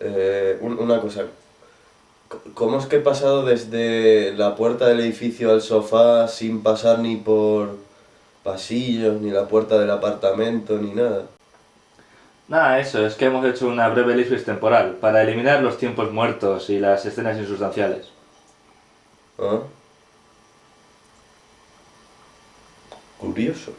Eh, una cosa. ¿Cómo es que he pasado desde la puerta del edificio al sofá sin pasar ni por pasillos, ni la puerta del apartamento, ni nada? Nada, eso, es que hemos hecho una breve elipsis temporal, para eliminar los tiempos muertos y las escenas insustanciales. ¿Ah? Curioso.